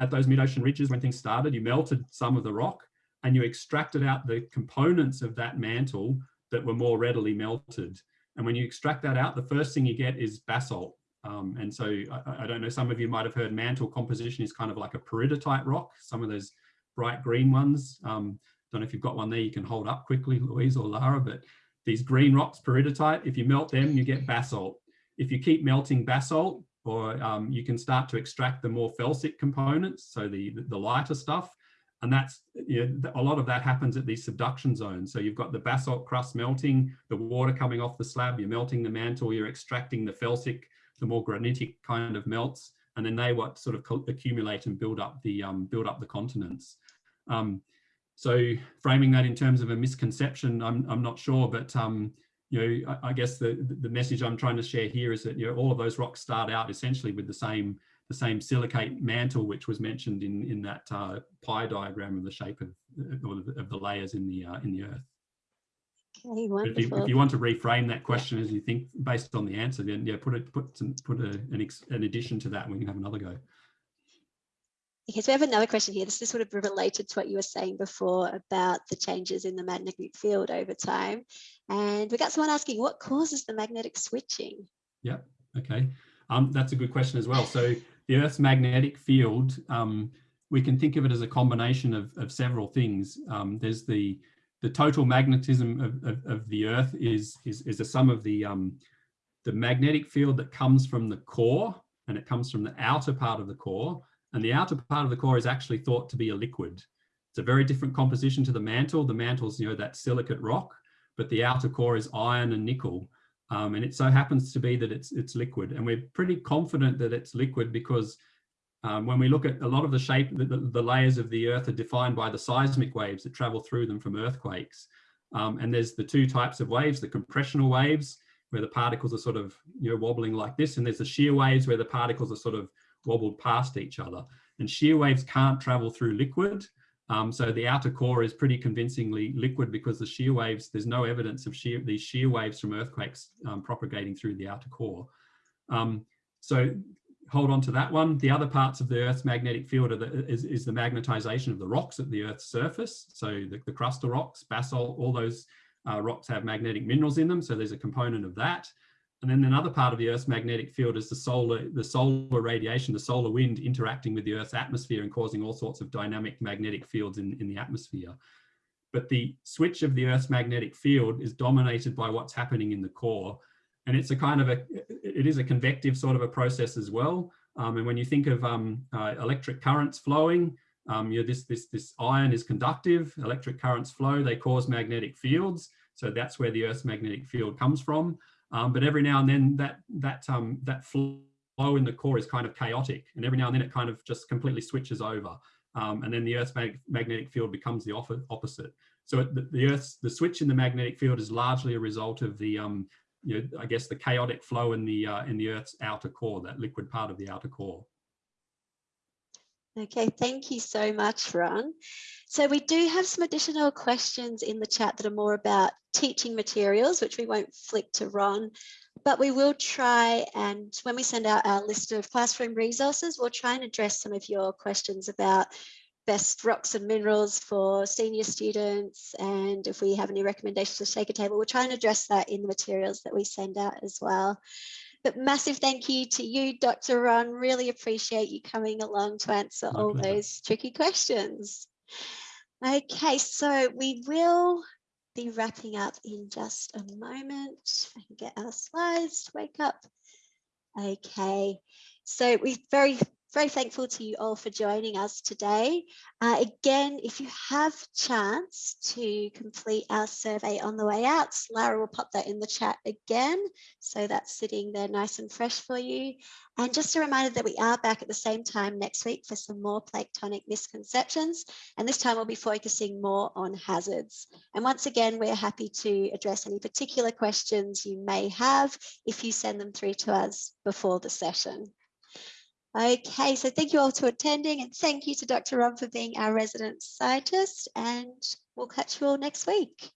at those mid-ocean ridges when things started, you melted some of the rock and you extracted out the components of that mantle that were more readily melted. And when you extract that out, the first thing you get is basalt. Um, and so I, I, don't know, some of you might have heard mantle composition is kind of like a peridotite rock, some of those bright green ones. Um, don't know if you've got one there you can hold up quickly, Louise or Lara, but these green rocks, peridotite, if you melt them, you get basalt. If you keep melting basalt, or um, you can start to extract the more felsic components, so the, the lighter stuff. And that's, you know, a lot of that happens at these subduction zones. So you've got the basalt crust melting, the water coming off the slab, you're melting the mantle, you're extracting the felsic, the more granitic kind of melts, and then they what sort of accumulate and build up the um, build up the continents. Um, so framing that in terms of a misconception, I'm, I'm not sure, but um, you know, I, I, guess the, the message I'm trying to share here is that, you know, all of those rocks start out essentially with the same the same silicate mantle, which was mentioned in, in that uh, pie diagram of the shape of, of the layers in the, uh, in the earth. Okay. If you, if you, want to reframe that question as you think based on the answer, then yeah, put a, put some, put a, an, an addition to that and we can have another go. Okay, so we have another question here. This is sort of related to what you were saying before about the changes in the magnetic field over time. And we got someone asking, what causes the magnetic switching? Yeah, okay. Um, that's a good question as well. So the Earth's magnetic field, um, we can think of it as a combination of, of several things. Um, there's the the total magnetism of, of, of, the Earth is, is, is a sum of the, um, the magnetic field that comes from the core, and it comes from the outer part of the core, and the outer part of the core is actually thought to be a liquid. It's a very different composition to the mantle. The mantle's, you know, that silicate rock, but the outer core is iron and nickel. Um, and it so happens to be that it's, it's liquid. And we're pretty confident that it's liquid because um, when we look at a lot of the shape, the, the, layers of the earth are defined by the seismic waves that travel through them from earthquakes. Um, and there's the two types of waves, the compressional waves, where the particles are sort of you know wobbling like this, and there's the shear waves where the particles are sort of wobbled past each other. And shear waves can't travel through liquid. Um, so the outer core is pretty convincingly liquid because the shear waves, there's no evidence of shear, these shear waves from earthquakes um, propagating through the outer core. Um, so hold on to that one. The other parts of the Earth's magnetic field the, is, is, the magnetization of the rocks at the Earth's surface. So the, the crustal rocks, basalt, all those uh, rocks have magnetic minerals in them. So there's a component of that. And then another part of the Earth's magnetic field is the solar, the solar radiation, the solar wind interacting with the Earth's atmosphere and causing all sorts of dynamic magnetic fields in, in the atmosphere. But the switch of the Earth's magnetic field is dominated by what's happening in the core. And it's a kind of a, it is a convective sort of a process as well. Um, and when you think of um, uh, electric currents flowing, um, you this, this, this iron is conductive, electric currents flow, they cause magnetic fields. So that's where the Earth's magnetic field comes from. Um, but every now and then that, that, um, that flow in the core is kind of chaotic. And every now and then it kind of just completely switches over. Um, and then the Earth's mag magnetic field becomes the opposite. So the, the Earth's, the switch in the magnetic field is largely a result of the, um, you know, I guess the chaotic flow in the, uh, in the Earth's outer core, that liquid part of the outer core. Okay, thank you so much, Ron. So we do have some additional questions in the chat that are more about teaching materials, which we won't flick to Ron, but we will try and when we send out our list of classroom resources, we'll try and address some of your questions about best rocks and minerals for senior students. And if we have any recommendations for Shaker Table, we'll try and address that in the materials that we send out as well. But massive thank you to you, Dr. Ron. Really appreciate you coming along to answer My all pleasure. those tricky questions. Okay, so we will be wrapping up in just a moment. I can get our slides to wake up. Okay, so we very very thankful to you all for joining us today. Uh, again, if you have chance to complete our survey on the way out, Lara will pop that in the chat again. So that's sitting there nice and fresh for you. And just a reminder that we are back at the same time next week for some more plate tectonic misconceptions. And this time we'll be focusing more on hazards. And once again, we're happy to address any particular questions you may have if you send them through to us before the session. Okay, so thank you all to attending and thank you to Dr. Ron for being our resident scientist and we'll catch you all next week.